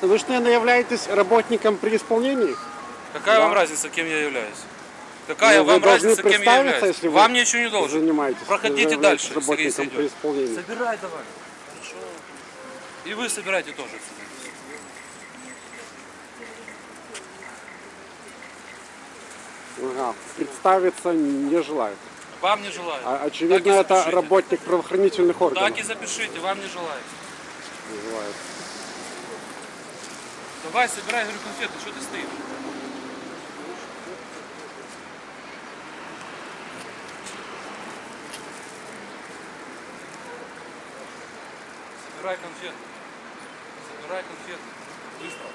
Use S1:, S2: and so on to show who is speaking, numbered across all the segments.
S1: Вы же, наверное, являетесь работником при исполнении?
S2: Какая
S1: Да.
S2: вам разница, кем я являюсь? Какая
S1: Ну, вы
S2: вам разница, кем я являюсь?
S1: если вы
S2: Вам ничего не должен.
S1: Занимаетесь.
S2: Проходите
S1: Вы
S2: дальше, Сергей
S1: работником при исполнении.
S2: Собирай давай. Хорошо. И вы собирайте тоже.
S1: Ага. Представиться не желает.
S2: Вам не желаю.
S1: А, очевидно, это работник правоохранительных органов.
S2: Так и запишите, вам не желаю.
S1: Не желает.
S2: Давай, собирай, говорю, конфеты, что ты стоишь? Собирай конфеты. Собирай конфеты. Быстро.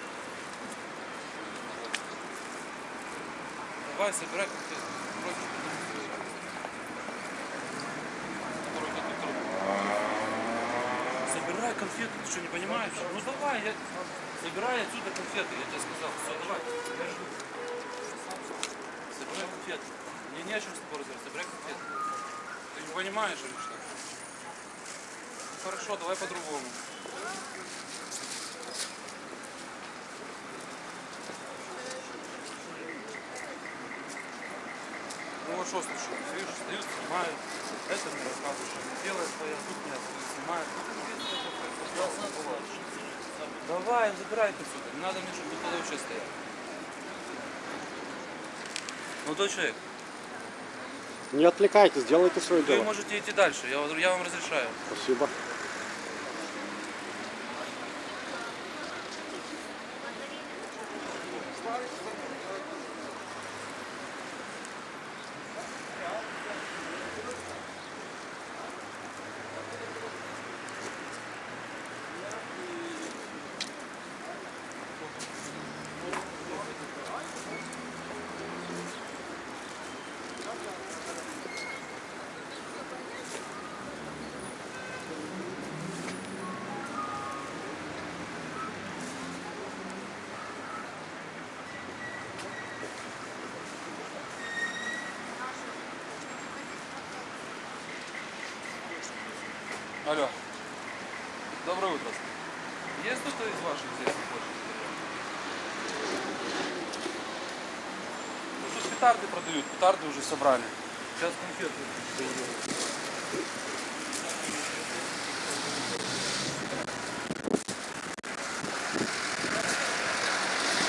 S2: Давай, собирай конфеты. Собирай конфеты, ты что, не понимаешь? Ну давай, я... Собирай отсюда конфеты, я тебе сказал. Все, давай, я. Собирай конфеты. Мне не о чем с тобой разговаривать, собирай конфеты. Ты не понимаешь или что? Ну, хорошо, давай по-другому. Ну а что слушай, видишь, встают, снимают, это мне рассказывают, что не своя, тут меня снимают. Давай, забирай это отсюда, не надо мне, чтобы ты тогда вообще стоял. Ну, то человек,
S1: Не отвлекайтесь, делайте свое
S2: вы
S1: дело.
S2: можете идти дальше, я, я вам разрешаю.
S1: Спасибо.
S2: Алло. Доброе утро. Есть кто-то из ваших здесь хочет? Ну, тут петарды продают, петарды уже собрали. Сейчас конфеты.